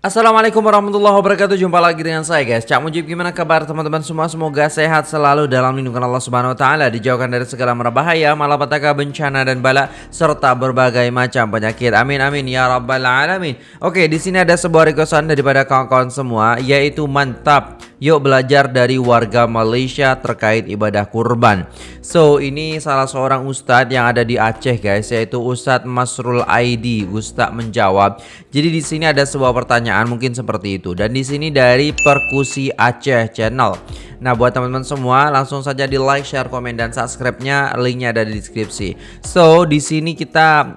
Assalamualaikum warahmatullahi wabarakatuh. Jumpa lagi dengan saya guys. Cak Mujib gimana kabar teman-teman semua? Semoga sehat selalu dalam lindungan Allah subhanahu wa ta'ala Dijauhkan dari segala merbahaya Malapetaka bencana dan bala Serta berbagai macam penyakit. Amin amin ya rabbal alamin. Oke di sini ada sebuah requestan daripada kawan-kawan semua Yaitu mantap Yuk belajar dari warga Malaysia terkait ibadah kurban. So ini salah seorang ustadz yang ada di Aceh guys Yaitu Ustadz Masrul Aidi. Ustadz menjawab. Jadi di sini ada sebuah pertanyaan mungkin seperti itu. Dan di sini dari Perkusi Aceh Channel. Nah buat teman-teman semua langsung saja di like, share, komen, dan subscribe-nya. Linknya ada di deskripsi. So di sini kita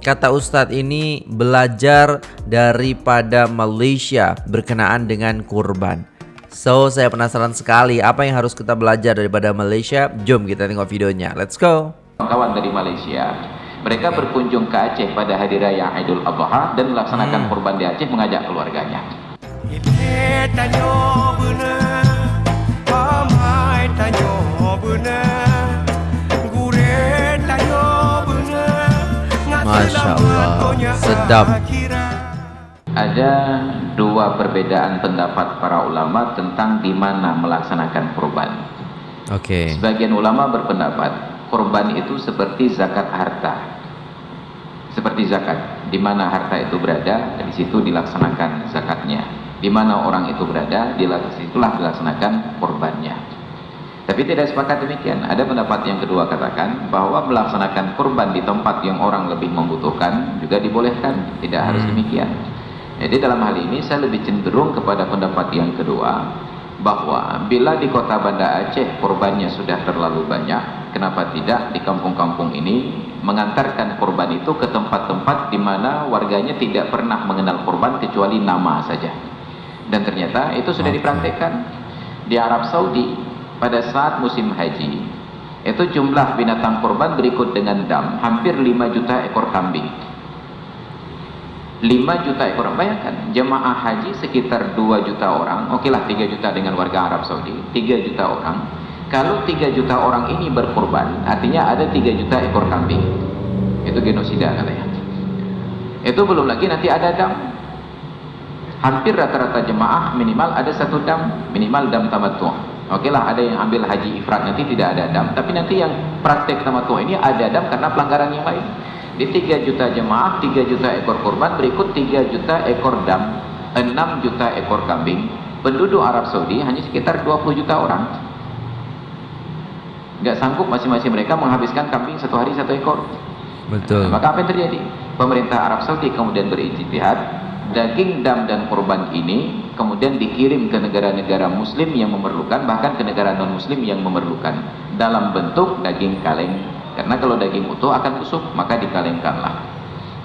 Kata Ustadz ini belajar daripada Malaysia berkenaan dengan kurban So, saya penasaran sekali apa yang harus kita belajar daripada Malaysia. Jom kita tengok videonya. Let's go. Kawan dari Malaysia, mereka berkunjung ke Aceh pada hari raya Idul Adha dan melaksanakan hmm. kurban di Aceh mengajak keluarganya. Masya Allah, sedap ada dua perbedaan pendapat para ulama tentang di mana melaksanakan kurban. Oke. Okay. Sebagian ulama berpendapat kurban itu seperti zakat harta. Seperti zakat, di mana harta itu berada, di situ dilaksanakan zakatnya. Di mana orang itu berada, di situlah dilaksanakan kurbannya. Tapi tidak sepakat demikian. Ada pendapat yang kedua katakan bahwa melaksanakan kurban di tempat yang orang lebih membutuhkan juga dibolehkan, tidak harus hmm. demikian. Jadi dalam hal ini saya lebih cenderung kepada pendapat yang kedua bahwa bila di kota Banda Aceh korbannya sudah terlalu banyak, kenapa tidak di kampung-kampung ini mengantarkan korban itu ke tempat-tempat di mana warganya tidak pernah mengenal korban kecuali nama saja. Dan ternyata itu sudah dipraktekkan di Arab Saudi pada saat musim haji. Itu jumlah binatang korban berikut dengan dam, hampir 5 juta ekor kambing 5 juta ekor. Bayangkan jemaah haji sekitar 2 juta orang oke lah 3 juta dengan warga Arab Saudi 3 juta orang. Kalau 3 juta orang ini berkorban artinya ada 3 juta ekor kambing. Itu genosida katanya. Itu belum lagi nanti ada dam. Hampir rata-rata jemaah minimal ada satu dam minimal dam tamattu. Oke lah ada yang ambil haji ifrat nanti tidak ada dam. Tapi nanti yang praktek tamattu ini ada dam karena pelanggaran yang lain di 3 juta jemaah 3 juta ekor kurban berikut 3 juta ekor dam 6 juta ekor kambing. Penduduk Arab Saudi hanya sekitar 20 juta orang. Nggak sanggup masing-masing mereka menghabiskan kambing satu hari satu ekor. Betul. Nah, maka apa yang terjadi? Pemerintah Arab Saudi kemudian berijtihad. Daging dam dan kurban ini kemudian dikirim ke negara-negara muslim yang memerlukan bahkan ke negara non muslim yang memerlukan. Dalam bentuk daging kaleng karena kalau daging utuh akan busuk maka dikalengkanlah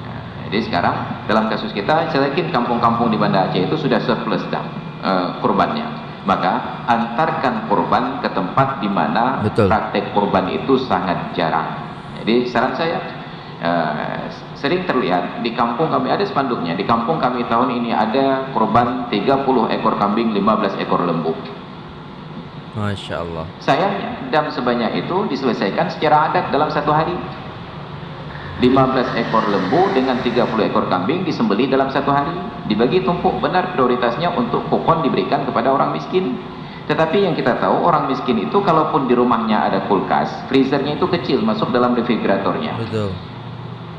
nah, jadi sekarang dalam kasus kita saya yakin kampung-kampung di Banda Aceh itu sudah surplus dah uh, kurbannya. Maka antarkan kurban ke tempat di mana praktek kurban itu sangat jarang. Jadi saran saya uh, sering terlihat di kampung kami ada spanduknya di kampung kami tahun ini ada kurban 30 ekor kambing 15 ekor lembu Masya Allah. Sayangnya dam sebanyak itu diselesaikan secara adat dalam satu hari. 15 ekor lembu dengan 30 ekor kambing disembeli dalam satu hari. Dibagi tumpuk benar prioritasnya untuk kupon diberikan kepada orang miskin. Tetapi yang kita tahu orang miskin itu kalaupun di rumahnya ada kulkas, freezernya itu kecil masuk dalam refrigeratornya. Betul.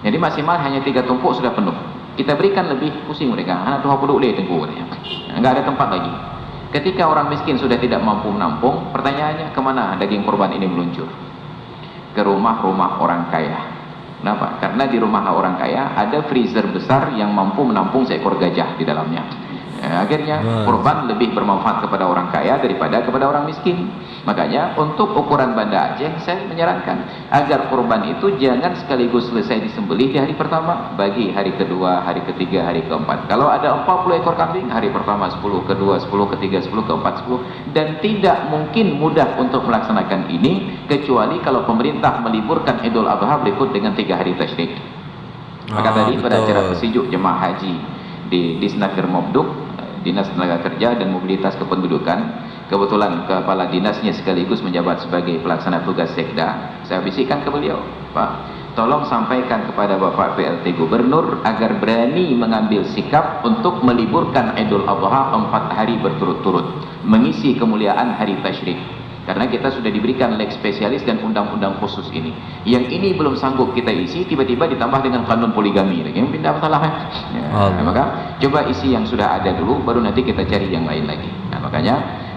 Jadi maksimal hanya tiga tumpuk sudah penuh. Kita berikan lebih pusing mereka. Anak tuh deh tunggu Enggak ada tempat lagi. Ketika orang miskin sudah tidak mampu menampung, pertanyaannya ke mana daging korban ini meluncur? Ke rumah-rumah orang kaya. Kenapa? Karena di rumah orang kaya ada freezer besar yang mampu menampung seekor gajah di dalamnya. Ya, akhirnya kurban lebih bermanfaat kepada orang kaya daripada kepada orang miskin. Makanya untuk ukuran Banda Aceh saya menyarankan agar kurban itu jangan sekaligus selesai disembelih di hari pertama, bagi hari kedua, hari ketiga, hari keempat. Kalau ada 40 ekor kambing, hari pertama 10, kedua 10, ketiga 10, keempat 10 dan tidak mungkin mudah untuk melaksanakan ini kecuali kalau pemerintah meliburkan Idul Adha berikut dengan tiga hari tasyrik. Maka ah, tadi pada acara pesejuk jemaah haji di Disnaker Mobduk Dinas Tenaga Kerja dan Mobilitas Kependudukan. Kebetulan kepala dinasnya sekaligus menjabat sebagai pelaksana tugas sekda. Saya bisikkan ke beliau Pak. Tolong sampaikan kepada Bapak PLT Gubernur agar berani mengambil sikap untuk meliburkan Idul Adha empat hari berturut-turut mengisi kemuliaan hari Tashrik karena kita sudah diberikan leg spesialis dan undang-undang khusus ini. Yang ini belum sanggup kita isi tiba-tiba ditambah dengan kanun poligami lagi. Yang pindah masalah ya, maka coba isi yang sudah ada dulu baru nanti kita cari yang lain lagi. Nah, makanya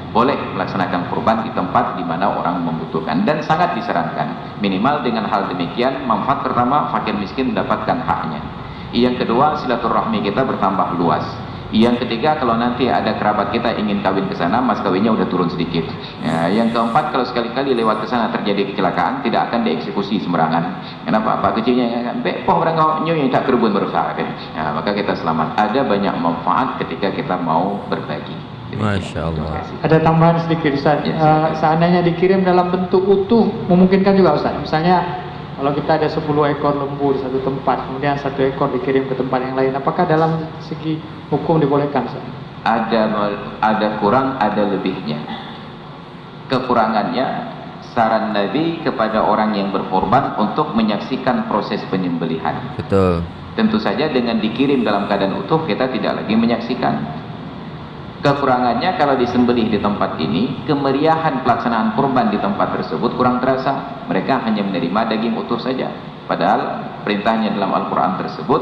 boleh melaksanakan kurban di tempat di mana orang membutuhkan dan sangat disarankan. Minimal dengan hal demikian manfaat pertama fakir miskin mendapatkan haknya. Yang kedua silaturahmi kita bertambah luas yang ketiga kalau nanti ada kerabat kita ingin kawin ke sana mas kawinnya udah turun sedikit. Ya, yang keempat kalau sekali-kali lewat ke sana terjadi kecelakaan tidak akan dieksekusi sembarangan. Kenapa? Pak kecilnya? Kan bepoh orang nyu yang tak kerubun berusaha kan ya, maka kita selamat. Ada banyak manfaat ketika kita mau berbagi. Masya Allah. Ada tambahan sedikit Ustaz. Ya, uh, seandainya dikirim dalam bentuk utuh, memungkinkan juga Ustaz. Misalnya kalau kita ada 10 ekor lembu di satu tempat, kemudian satu ekor dikirim ke tempat yang lain, apakah dalam segi hukum dibolehkan Ustaz? Ada ada kurang, ada lebihnya. Kekurangannya saran Nabi kepada orang yang berkorban untuk menyaksikan proses penyembelihan. Betul. Tentu saja dengan dikirim dalam keadaan utuh kita tidak lagi menyaksikan Kekurangannya kalau disembelih di tempat ini, kemeriahan pelaksanaan kurban di tempat tersebut kurang terasa. Mereka hanya menerima daging utuh saja. Padahal perintahnya dalam Al-Quran tersebut,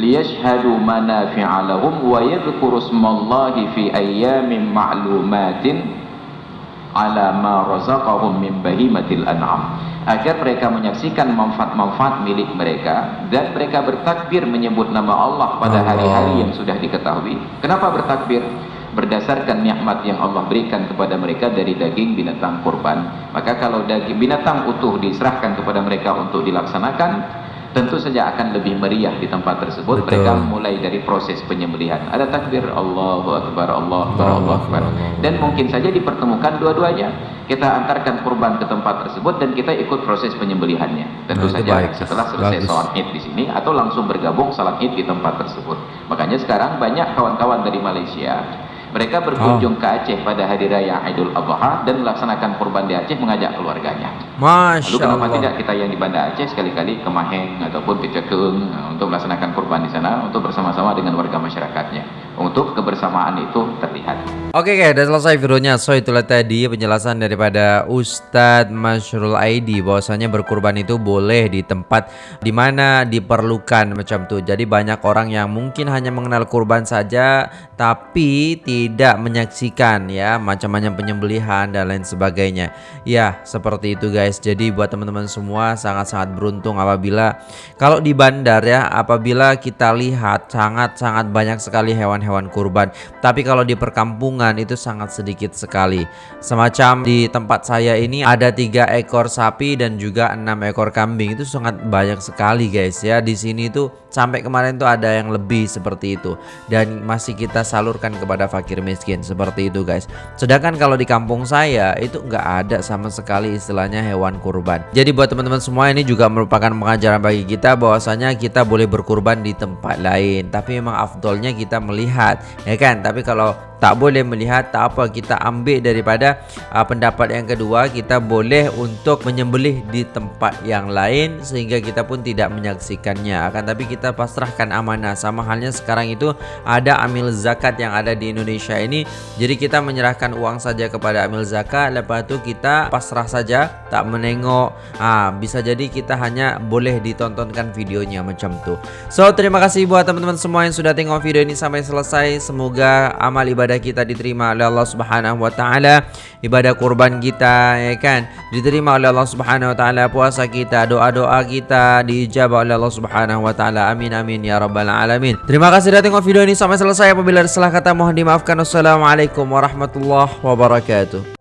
liyashhadu manafi'a lahum wa yadhkuru smallahi fi ayyamin ma'lumatin ala ma razaqahum min bahimatil an'am agar mereka menyaksikan manfaat-manfaat milik mereka dan mereka bertakbir menyebut nama Allah pada hari-hari yang sudah diketahui. Kenapa bertakbir? Berdasarkan nikmat yang Allah berikan kepada mereka dari daging binatang kurban. Maka kalau daging binatang utuh diserahkan kepada mereka untuk dilaksanakan, tentu saja akan lebih meriah di tempat tersebut. Betul. mereka mulai dari proses penyembelihan. Ada takbir Allahu Akbar Allah Akbar Allah Akbar. Dan mungkin saja dipertemukan dua-duanya. Kita antarkan kurban ke tempat tersebut dan kita ikut proses penyembelihannya. Tentu nah, saja baik. setelah selesai sholat id di sini atau langsung bergabung salat id di tempat tersebut. Makanya sekarang banyak kawan-kawan dari Malaysia mereka berkunjung oh. ke Aceh pada hari raya Idul Adha dan melaksanakan kurban di Aceh mengajak keluarganya. Masya Lalu kenapa Allah. tidak kita yang di Banda Aceh sekali-kali ke Maheng ataupun ke Cekung eh, untuk melaksanakan kurban di sana untuk bersama-sama dengan warga masyarakatnya. Untuk kebersamaan itu terlihat. Oke guys, sudah selesai videonya. So itulah tadi penjelasan daripada Ustadz Masyrul Aidi bahwasanya berkurban itu boleh di tempat di mana diperlukan macam tuh. Jadi banyak orang yang mungkin hanya mengenal kurban saja tapi tidak menyaksikan ya macam-macam penyembelihan dan lain sebagainya. Ya, seperti itu guys. Jadi buat teman-teman semua sangat-sangat beruntung apabila kalau di bandar ya, apabila kita lihat sangat-sangat banyak sekali hewan-hewan kurban. Tapi kalau di perkampungan itu sangat sedikit sekali. Semacam di tempat saya ini ada tiga ekor sapi dan juga enam ekor kambing. Itu sangat banyak sekali guys ya. Di sini tuh sampai kemarin tuh ada yang lebih seperti itu dan masih kita salurkan kepada fakir miskin seperti itu guys sedangkan kalau di kampung saya itu nggak ada sama sekali istilahnya hewan kurban jadi buat teman-teman semua ini juga merupakan pengajaran bagi kita bahwasanya kita boleh berkurban di tempat lain tapi memang afdolnya kita melihat ya kan? Tapi kalau tak boleh melihat tak apa kita ambil daripada uh, pendapat yang kedua kita boleh untuk menyembelih di tempat yang lain sehingga kita pun tidak menyaksikannya. Akan tapi kita pasrahkan amanah. Sama halnya sekarang itu ada amil zakat yang ada di Indonesia ini. Jadi kita menyerahkan uang saja kepada amil zakat. Lepas itu kita pasrah saja tak menengok. Ah bisa jadi kita hanya boleh ditontonkan videonya macam tu. So terima kasih buat teman-teman semua yang sudah tengok video ini sampai selesai semoga amal ibadah kita diterima oleh Allah Subhanahu wa taala, ibadah kurban kita ya kan diterima oleh Allah Subhanahu wa taala, puasa kita, doa-doa kita diijabah oleh Allah Subhanahu wa taala. Amin amin ya rabbal alamin. Terima kasih sudah tengok video ini sampai selesai. Apabila ada salah kata mohon dimaafkan. Wassalamualaikum warahmatullahi wabarakatuh.